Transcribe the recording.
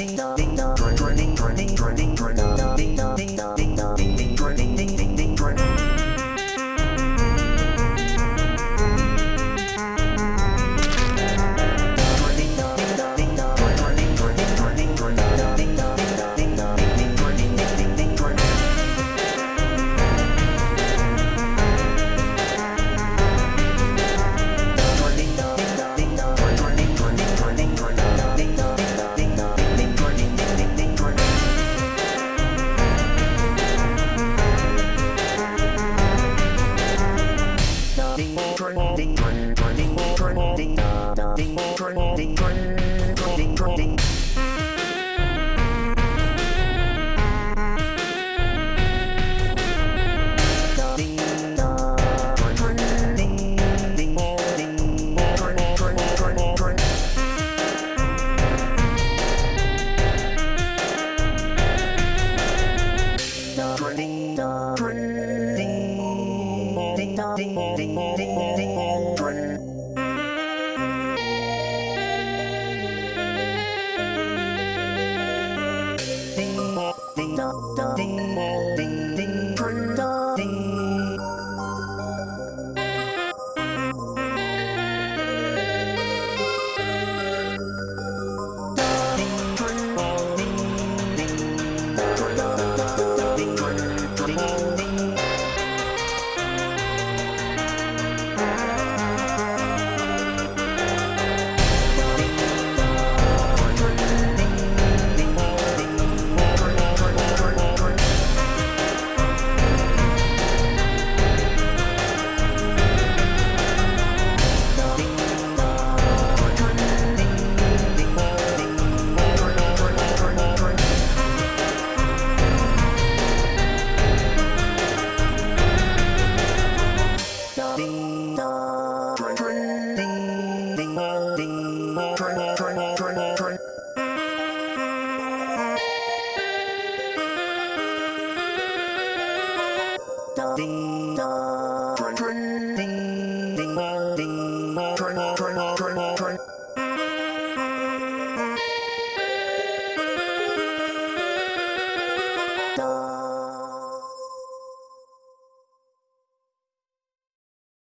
ding dong the ding ding ding ding children. Ding ding ding ding ding ding D.